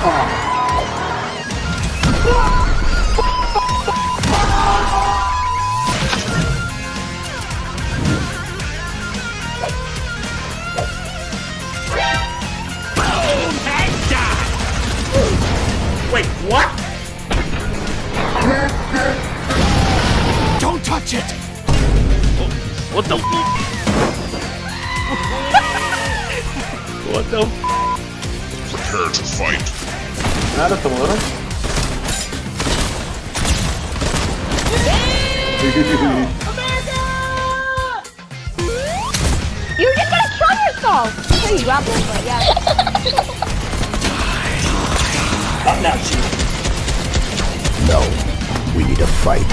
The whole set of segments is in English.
Wait, what? Don't touch it! What the? what the? Prepare to fight. Nada, tomorrow. You're just gonna kill yourself! Hey, you grapple, but yeah. Not now, Chief. No. We need a fight.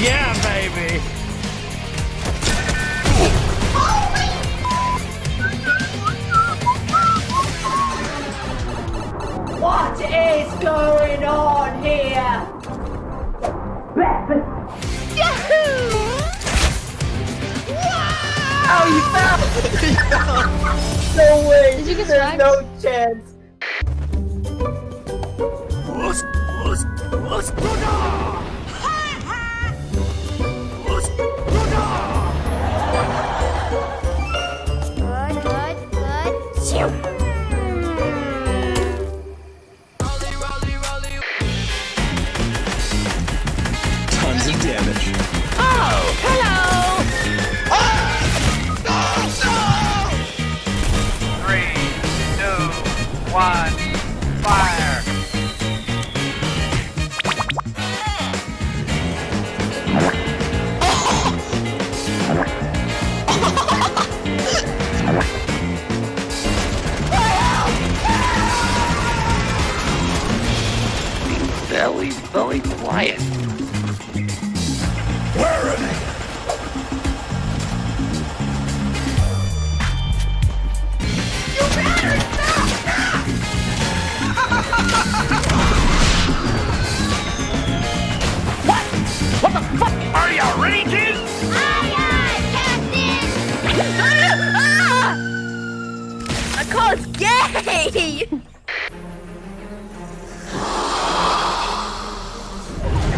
Yeah, baby. No way! Did you get There's swagged? no chance! Good, I gay! You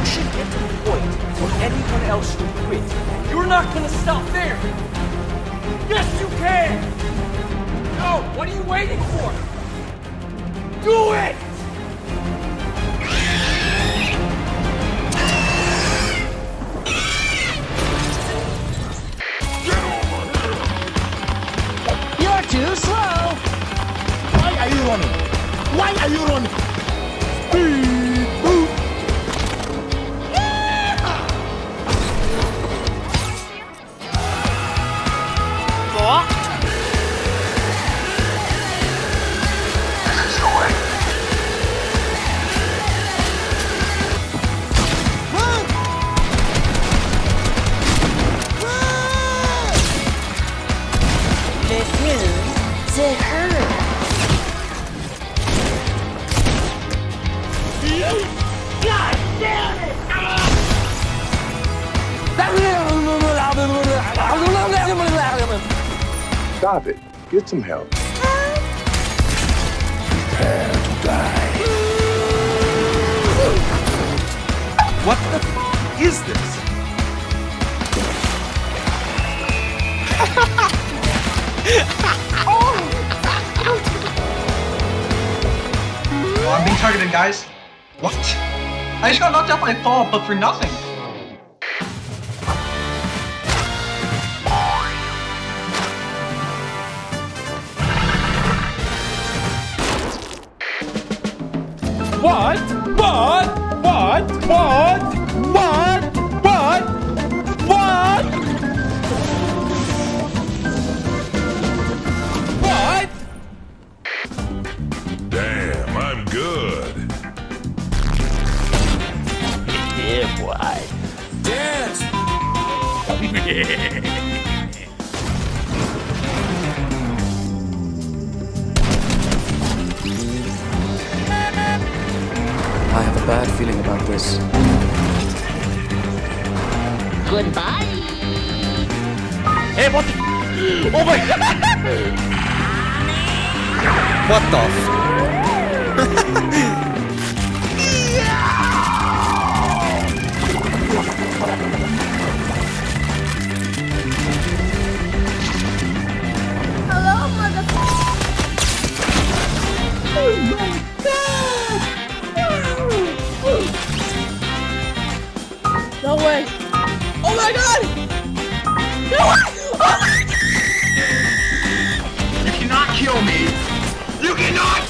should get to the point where anyone else should quit. You're not gonna stop there. Yes, you can. No, what are you waiting for? Do it! God damn it! Stop it. Get some help. Prepare to die. What the is this? Targeted, guys. What? I just got knocked out by Paul, but for nothing. What? What? What? What? Feeling about this. Goodbye! Hey, what the? Oh my god! What the No way. Oh my god! No way! Oh my god! You cannot kill me! You cannot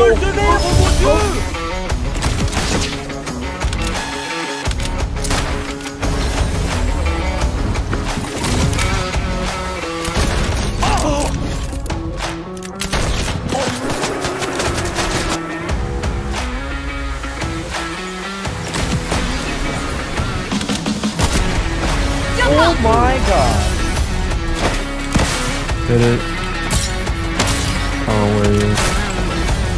oh mon dieu Oh my god. Did it? Oh, where you?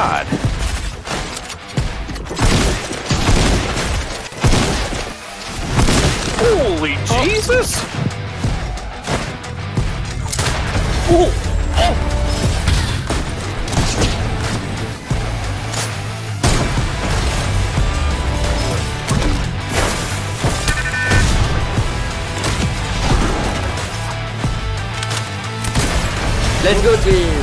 God! Holy oh. Jesus! Oh. Let's go, team.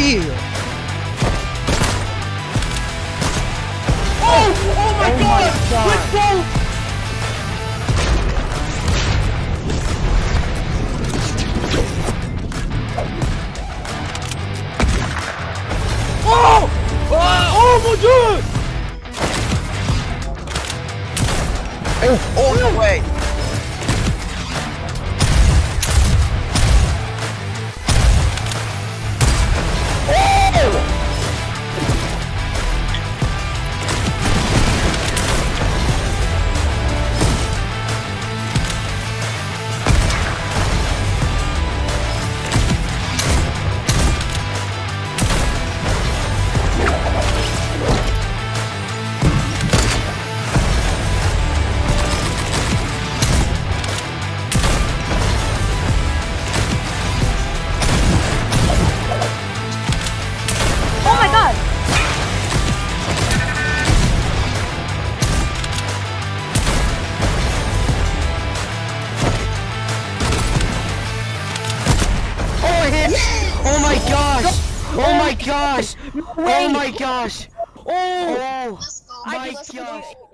Oh! Oh my Oh god! my God. Let's go! Oh! Oh, oh mon dieu! Oh, oh Oh my gosh! Oh my gosh! Oh my gosh! Oh my gosh! Oh